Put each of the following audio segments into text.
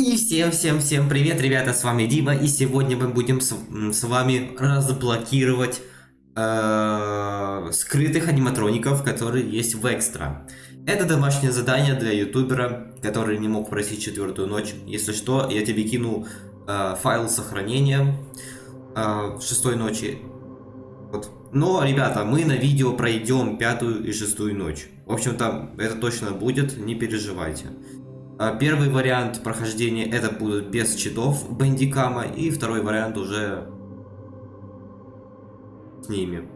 И всем-всем-всем привет, ребята, с вами Дима, и сегодня мы будем с, с вами разблокировать э, скрытых аниматроников, которые есть в экстра. Это домашнее задание для ютубера, который не мог просить четвертую ночь. Если что, я тебе кину э, файл сохранения э, шестой ночи. Вот. Но, ребята, мы на видео пройдем пятую и шестую ночь. В общем-то, это точно будет, не переживайте. А, первый вариант прохождения это будут без читов бандикама, и второй вариант уже с ними.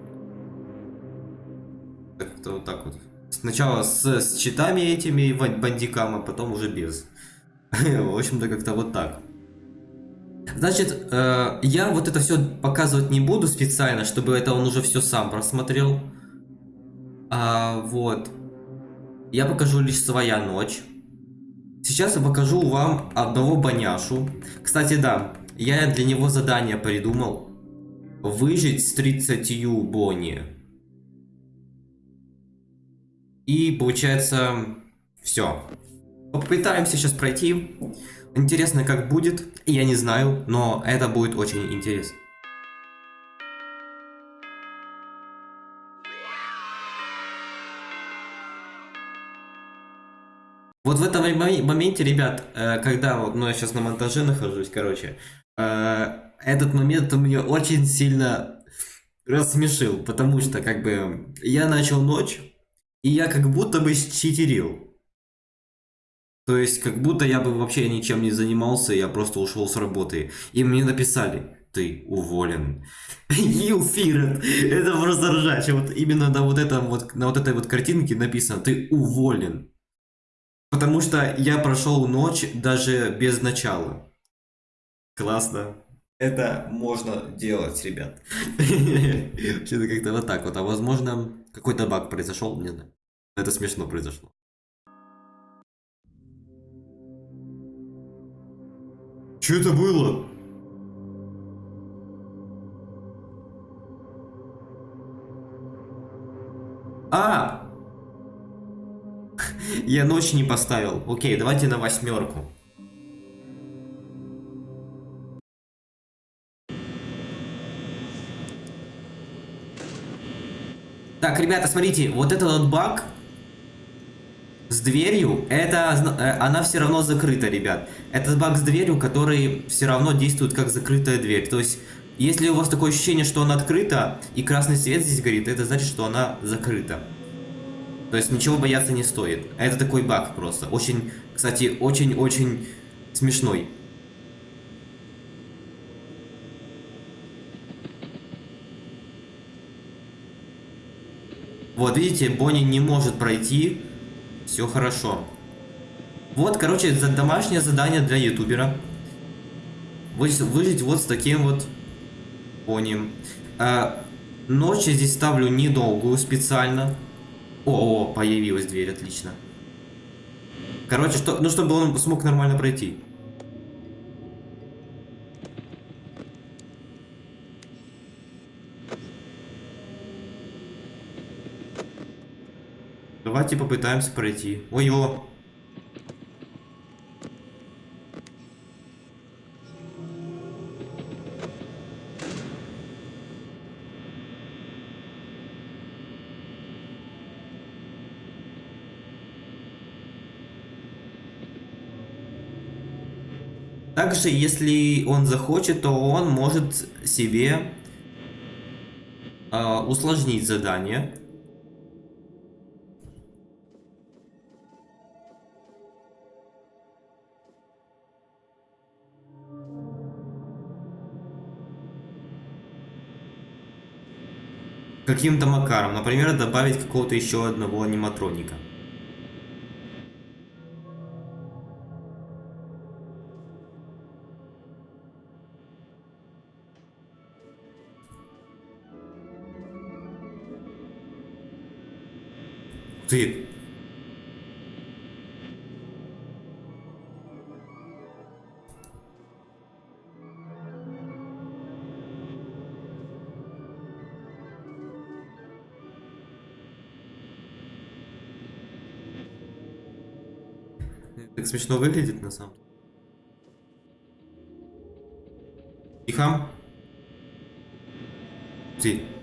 Как-то вот так вот. Сначала с, с читами этими бандикама, потом уже без. В общем-то, как-то вот так. Значит, э, я вот это все показывать не буду специально, чтобы это он уже все сам просмотрел. А, вот. Я покажу лишь своя ночь. Сейчас я покажу вам одного баняшу. Кстати, да, я для него задание придумал. Выжить с 30 бони. И получается, все. Попытаемся сейчас пройти. Интересно, как будет. Я не знаю, но это будет очень интересно. Вот в этом моменте, ребят, э, когда, ну, я сейчас на монтаже нахожусь, короче, э, этот момент меня очень сильно рассмешил, потому что, как бы, я начал ночь, и я как будто бы читерил. То есть, как будто я бы вообще ничем не занимался, я просто ушел с работы. И мне написали, ты уволен. You feared. Это просто ржач. Вот именно на вот, этом вот, на вот этой вот картинке написано, ты уволен. Потому что я прошел ночь даже без начала. Классно. Это можно делать, ребят. Что-то как-то вот так вот. А возможно, какой-то баг произошел, не знаю. Это смешно произошло. Что это было? Я ночь не поставил. Окей, давайте на восьмерку. Так, ребята, смотрите, вот этот вот баг с дверью, это э, она все равно закрыта, ребят. Это баг с дверью, который все равно действует как закрытая дверь. То есть, если у вас такое ощущение, что она открыта и красный свет здесь горит, это значит, что она закрыта. То есть ничего бояться не стоит. Это такой баг просто. Очень, кстати, очень-очень смешной. Вот, видите, Бонни не может пройти. Все хорошо. Вот, короче, домашнее задание для ютубера. Выжить вот с таким вот Бонни. А, ночь я здесь ставлю недолгую специально. О, о, появилась дверь, отлично. Короче, что, ну чтобы он смог нормально пройти. Давайте попытаемся пройти. Ой-ой. Также, если он захочет, то он может себе э, усложнить задание. Каким-то макаром. Например, добавить какого-то еще одного аниматроника. Ты... Так смешно выглядит на самом деле. Тихо. Ты.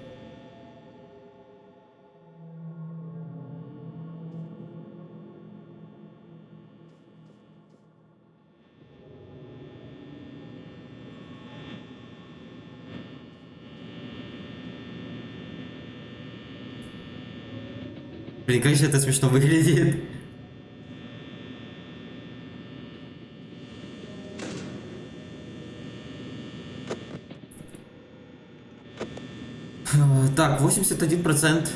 Блин, конечно, это смешно выглядит. Так, 81%.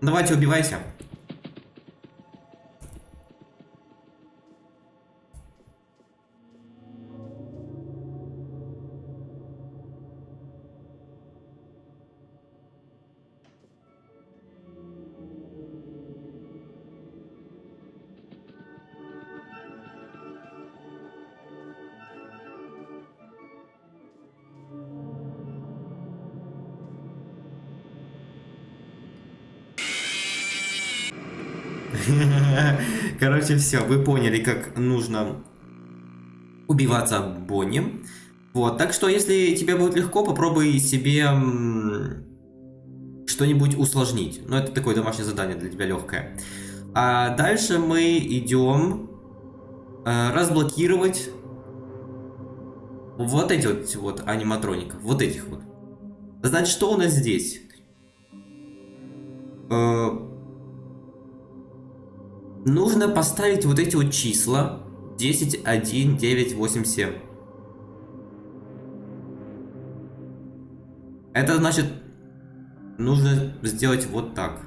Давайте убивайся. Короче, все, вы поняли, как нужно убиваться Бонни. Вот, так что, если тебе будет легко, попробуй себе что-нибудь усложнить. Ну, это такое домашнее задание для тебя легкое. А дальше мы идем э, разблокировать вот эти вот, вот аниматроников. Вот этих вот. Значит, что у нас здесь? Э, нужно поставить вот эти вот числа 10, 1, 9, 8, 7. Это значит, нужно сделать вот так.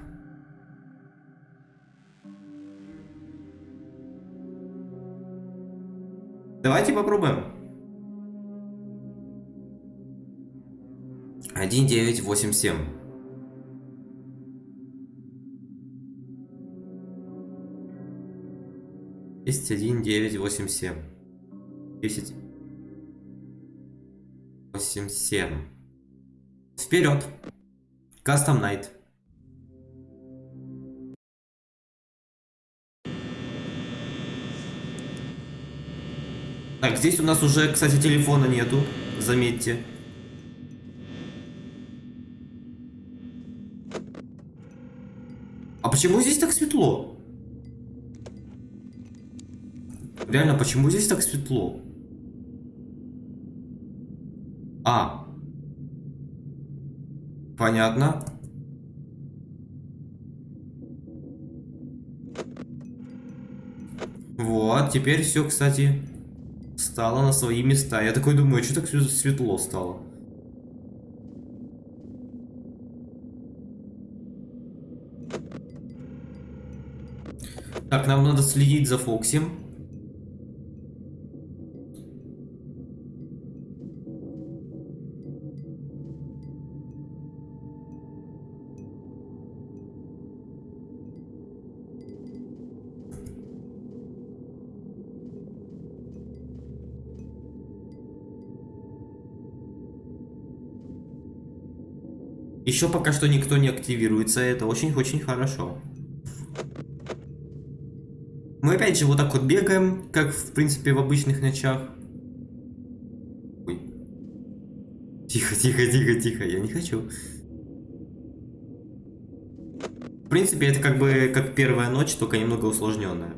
Давайте попробуем. 1, 9, 8, 7. Есть один девять восемь семь. Десять. Восемь семь. Вперед! Custom Night. Так, здесь у нас уже, кстати, телефона нету, заметьте. А почему здесь так светло? Реально, почему здесь так светло? А. Понятно. Вот, теперь все, кстати, стало на свои места. Я такой думаю, что так светло стало? Так, нам надо следить за Фоксим. Еще пока что никто не активируется, это очень-очень хорошо. Мы опять же вот так вот бегаем, как в принципе в обычных ночах. Тихо, тихо, тихо, тихо, я не хочу. В принципе, это как бы как первая ночь, только немного усложненная.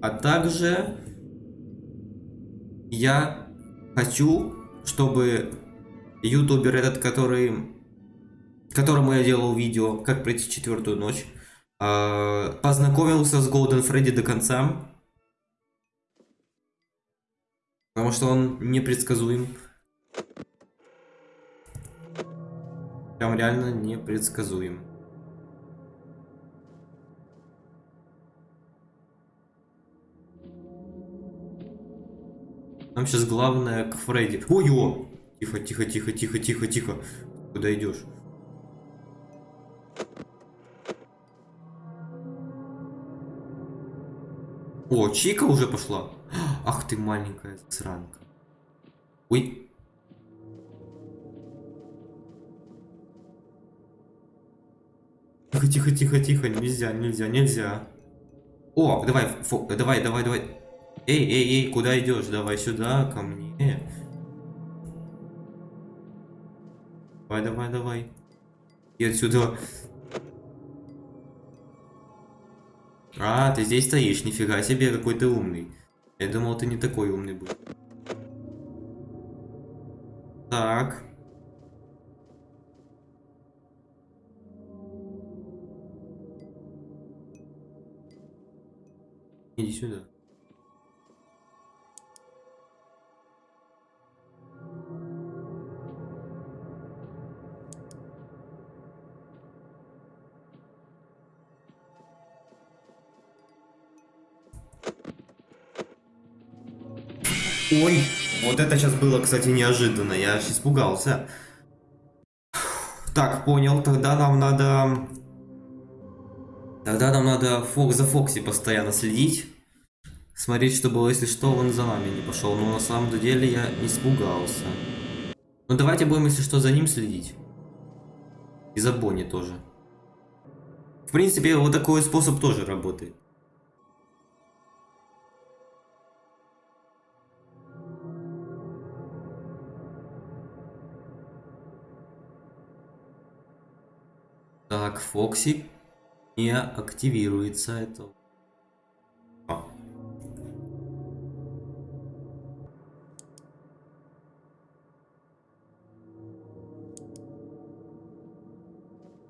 А также я хочу, чтобы ютубер этот, который, которому я делал видео, как пройти четвертую ночь, а, познакомился с Golden Freddy до конца. Потому что он непредсказуем. Прям реально непредсказуем. Нам сейчас главное к Фредди. Ой-ой! Тихо, тихо, тихо, тихо, тихо, тихо. Куда идешь? О, Чика уже пошла. Ах ты маленькая сранка. Ой. Тихо, тихо, тихо, тихо, нельзя, нельзя, нельзя. О, давай, фо, давай, давай, давай. Эй, эй, эй, куда идешь? Давай сюда, ко мне. Давай, давай, давай. И отсюда. А, ты здесь стоишь, нифига себе, какой ты умный. Я думал, ты не такой умный был. Так. Иди сюда. Ой, вот это сейчас было, кстати, неожиданно. Я аж испугался. Так, понял. Тогда нам надо... Тогда нам надо фок за Фокси постоянно следить. Смотреть, что было, если что, он за нами не пошел. Но на самом деле я испугался. Ну давайте будем, если что, за ним следить. И за Бонни тоже. В принципе, вот такой способ тоже работает. Так, Фокси не активируется. Это... А.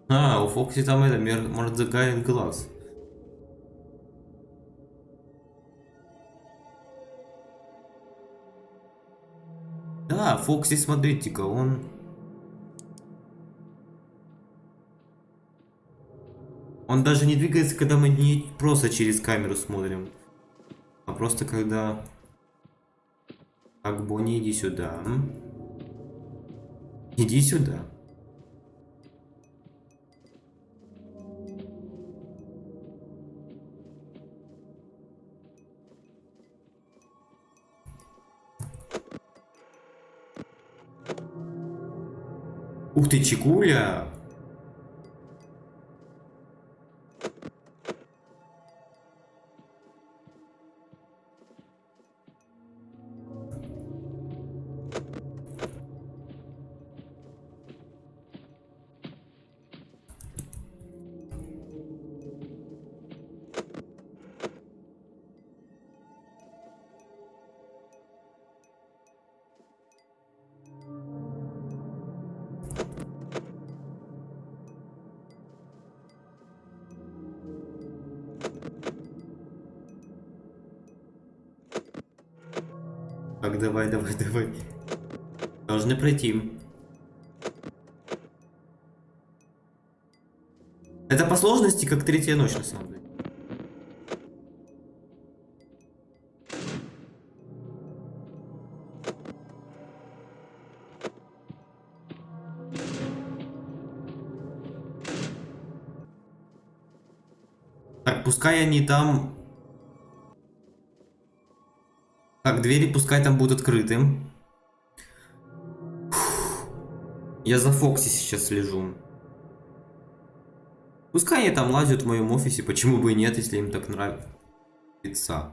а, у Фокси там это, загорит глаз. Да, Фокси, смотрите-ка, он Он даже не двигается, когда мы не просто через камеру смотрим. А просто когда... Так, Бонни, иди сюда. Иди сюда. Ух ты, Чекуля! Давай, давай, давай. Должны пройти. Это по сложности как третья ночь, на самом деле. Так, пускай они там Так, двери пускай там будут открыты. Я за Фокси сейчас слежу. Пускай они там лазят в моем офисе, почему бы и нет, если им так нравится.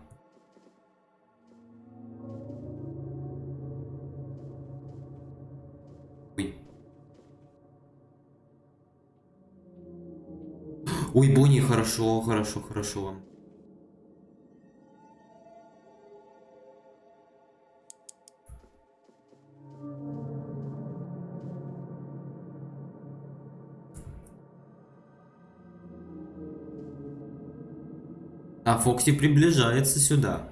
Ой. Ой, Бонни, хорошо, хорошо, хорошо. А Фокси приближается сюда.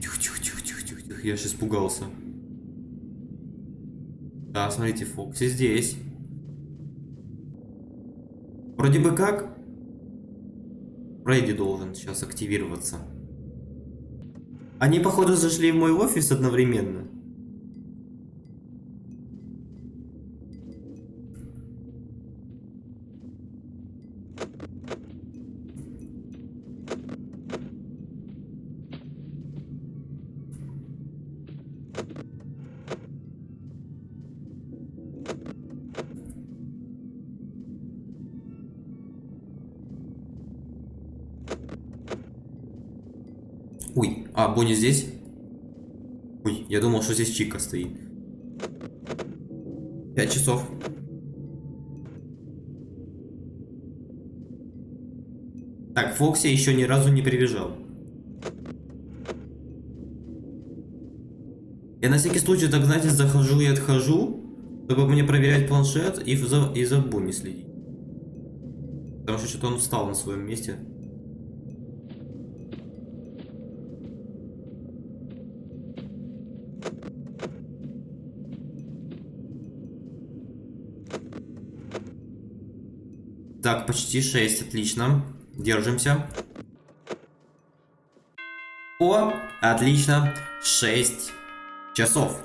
Тихо, тихо, тихо, тихо, тихо, тихо. Я сейчас испугался. Да, смотрите, Фокси здесь. Вроде бы как. Фредди должен сейчас активироваться. Они, походу, зашли в мой офис одновременно. Бонни здесь? Ой, я думал, что здесь Чика стоит. Пять часов. Так, Фокси еще ни разу не прибежал. Я на всякий случай, так знаете, захожу и отхожу, чтобы мне проверять планшет и за, и за Бонни следить. Потому что что-то он встал на своем месте. Так, почти 6, отлично. Держимся. О, отлично. 6 часов.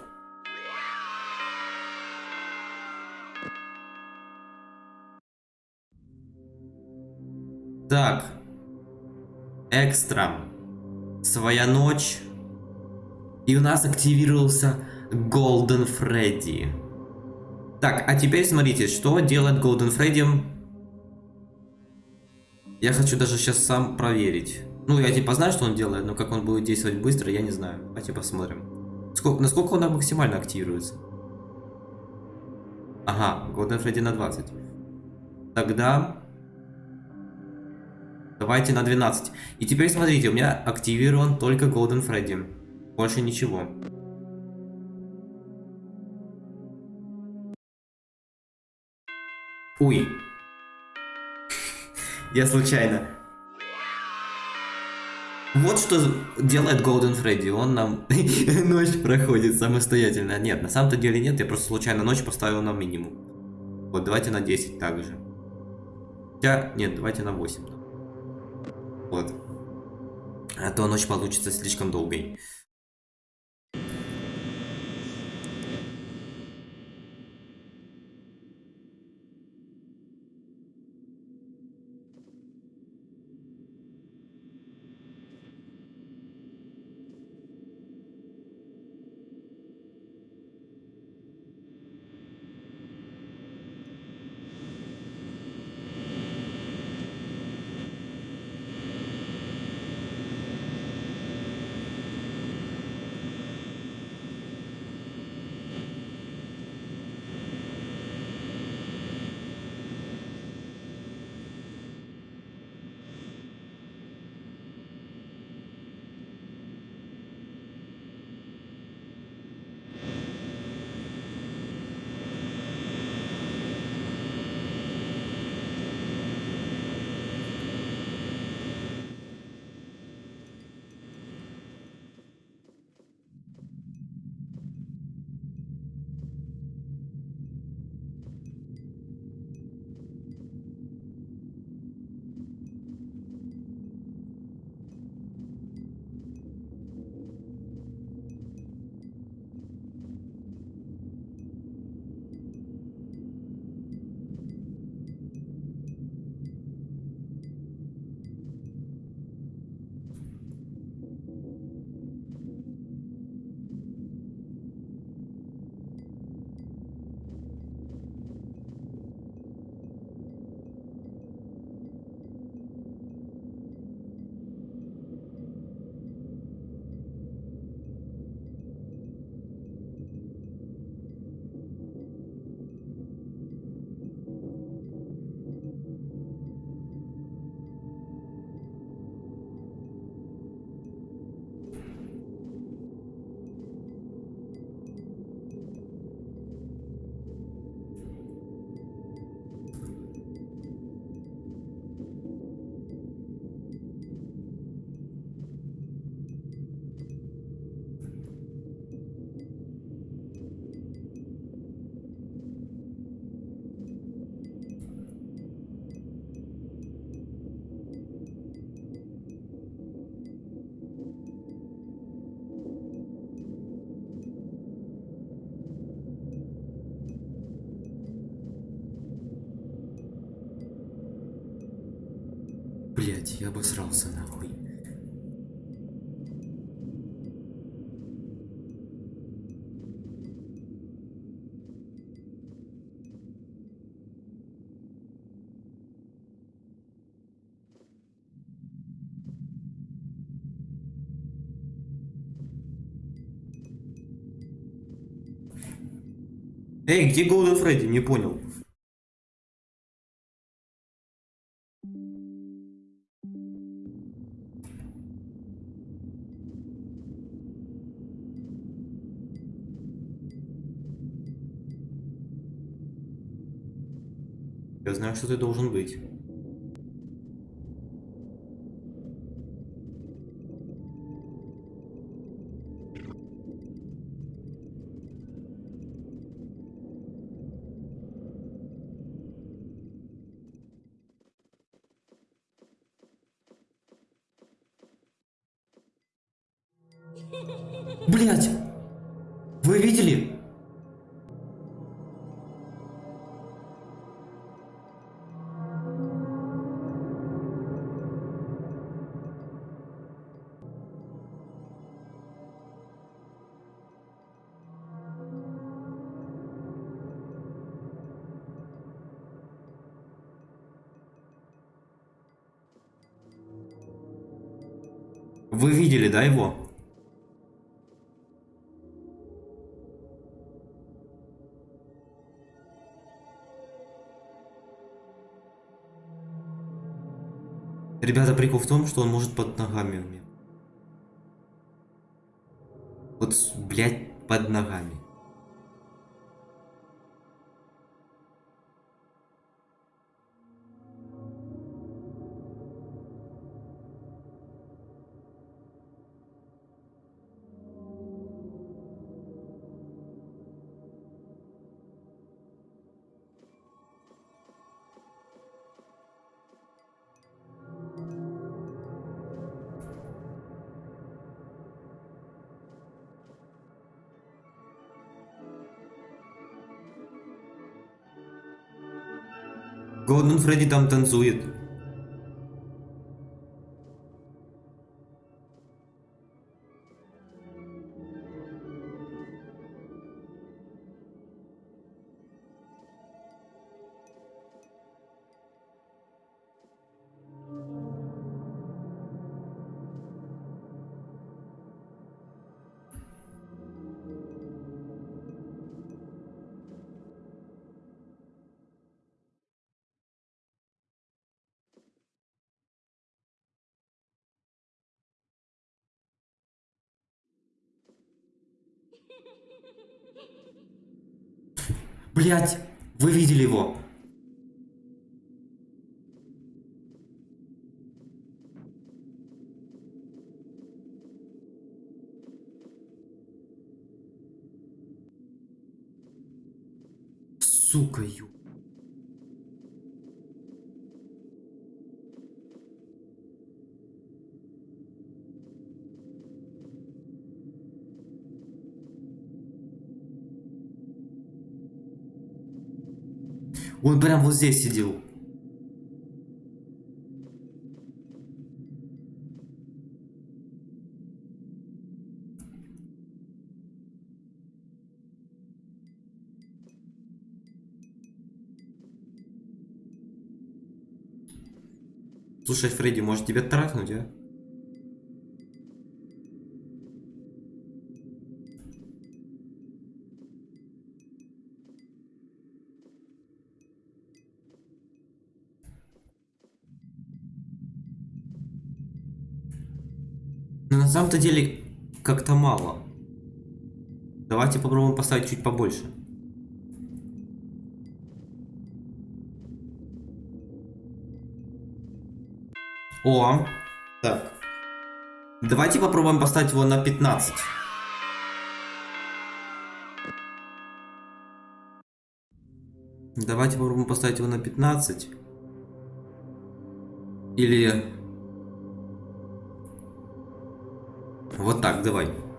Так. Экстра. Своя ночь. И у нас активировался Golden Freddy. Так, а теперь смотрите, что делает Golden Freddy. Я хочу даже сейчас сам проверить. Ну, я типа знаю, что он делает, но как он будет действовать быстро, я не знаю. Давайте посмотрим. Сколько, насколько он максимально активируется? Ага, Golden Freddy на 20. Тогда... Давайте на 12. И теперь смотрите, у меня активирован только Golden Freddy. Больше ничего. Ой. Я случайно. Вот что делает Golden Freddy. Он нам ночь проходит самостоятельно. Нет, на самом-то деле нет. Я просто случайно ночь поставил на минимум. Вот, давайте на 10 также. Хотя, нет, давайте на 8. Вот. А то ночь получится слишком долгой. блять, я обосрался нахуй. Эй, где голый Фредди? Не понял. Я знаю, что ты должен быть. Вы видели, да, его? Ребята, прикол в том, что он может под ногами у меня. Вот, блядь, под ногами. Голден Фредди там танцует. Блять, вы видели его? Сука, ю. Он прям вот здесь сидел. Слушай, Фредди, может тебе трахнуть, а? Самом-то деле как-то мало. Давайте попробуем поставить чуть побольше. О, так. Давайте попробуем поставить его на 15. Давайте попробуем поставить его на 15. Или... Вот так, давай.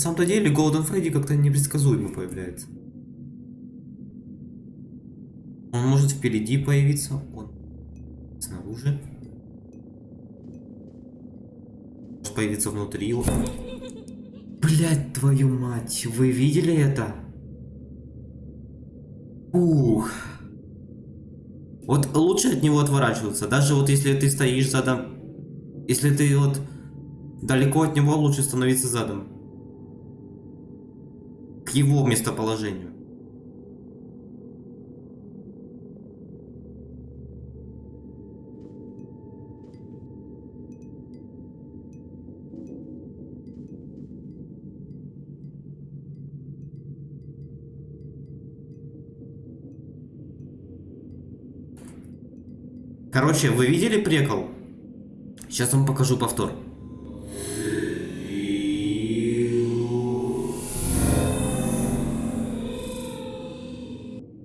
Самом-то деле Голден Фредди как-то непредсказуемо появляется. Он может впереди появиться. Он снаружи. Может появиться внутри. Блять, твою мать, вы видели это? Ух. Вот лучше от него отворачиваться. Даже вот если ты стоишь задом... Если ты вот далеко от него, лучше становиться задом. Его местоположению. Короче, вы видели прикол? Сейчас вам покажу повтор.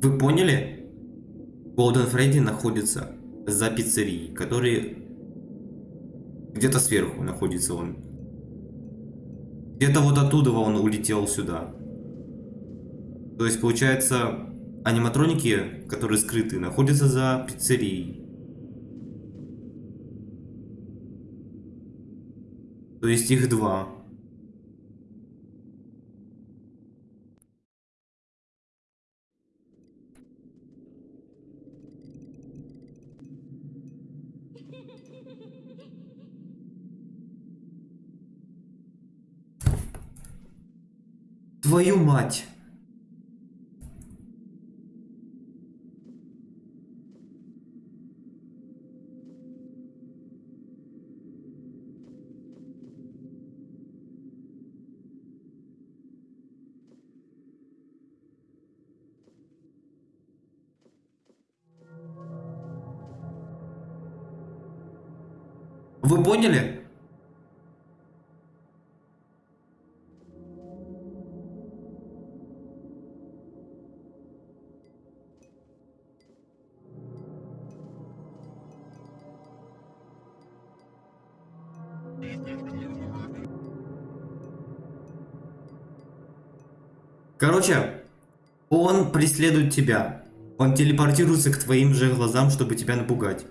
Вы поняли? Голден Фредди находится за пиццерией, который где-то сверху находится он. Где-то вот оттуда он улетел сюда. То есть, получается, аниматроники, которые скрыты, находятся за пиццерией. То есть их два. Твою мать! Короче, он преследует тебя. Он телепортируется к твоим же глазам, чтобы тебя напугать.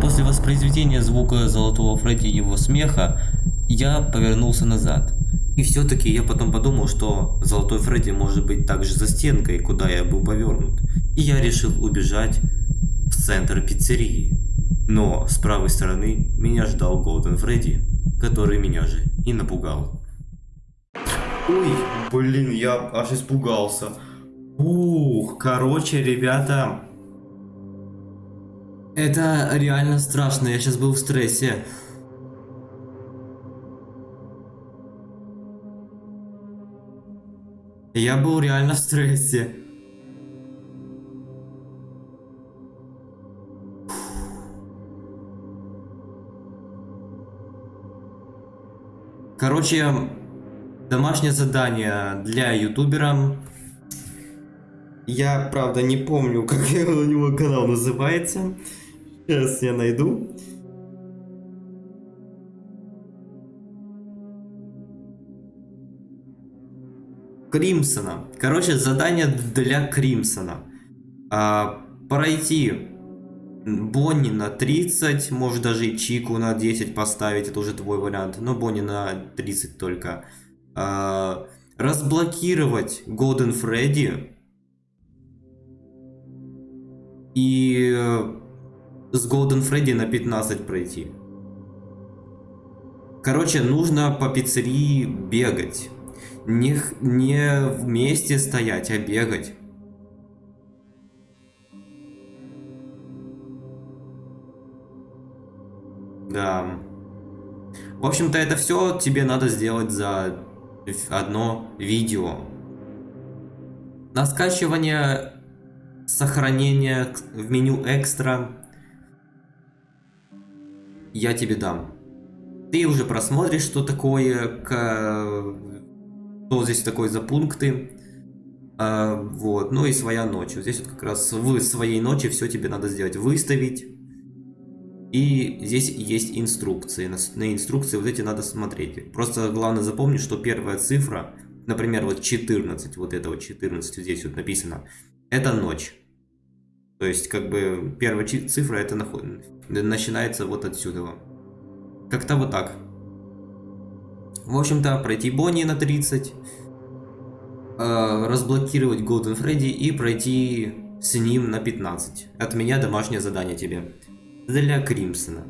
После воспроизведения звука Золотого Фредди и его смеха я повернулся назад. И все-таки я потом подумал, что Золотой Фредди может быть также за стенкой, куда я был повернут. И я решил убежать в центр пиццерии. Но с правой стороны меня ждал Голден Фредди, который меня же и напугал. Ой, блин, я аж испугался. Ух, короче, ребята, это реально страшно, я сейчас был в стрессе. Я был реально в стрессе. Короче, домашнее задание для ютубера. Я, правда, не помню, как у него канал называется. Сейчас я найду. Кримсона. Короче, задание для Кримсона. А, пройти Бонни на 30, может даже и Чику на 10 поставить, это уже твой вариант, но Бонни на 30 только. А, разблокировать Голден Фредди. И э, с Голден Фредди на 15 пройти. Короче, нужно по пиццерии бегать. Не, не вместе стоять, а бегать. Да. В общем-то, это все тебе надо сделать за одно видео. На скачивание, сохранение в меню экстра я тебе дам. Ты уже просмотришь, что такое, что здесь такое за пункты. А, вот, ну и своя ночь. Вот здесь вот как раз в своей ночи все тебе надо сделать. Выставить. И здесь есть инструкции. На, на инструкции вот эти надо смотреть. Просто главное запомнить, что первая цифра, например, вот 14, вот это вот 14 здесь вот написано, это ночь. То есть, как бы, первая цифра это начинается вот отсюда. Как-то вот так. В общем-то, пройти Бонни на 30, э, разблокировать Golden Фредди и пройти с ним на 15. От меня домашнее задание тебе. Для Кримсона.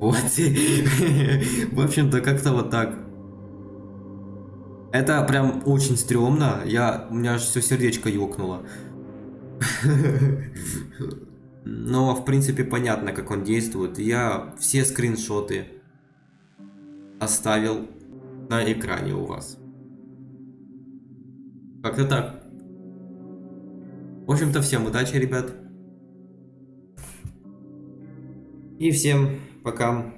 Вот. В общем-то, как-то вот так. Это прям очень стрёмно. Я, у меня аж все сердечко ёкнуло. Но, в принципе, понятно, как он действует. Я все скриншоты оставил на экране у вас. Как-то так. В общем-то, всем удачи, ребят. И всем пока.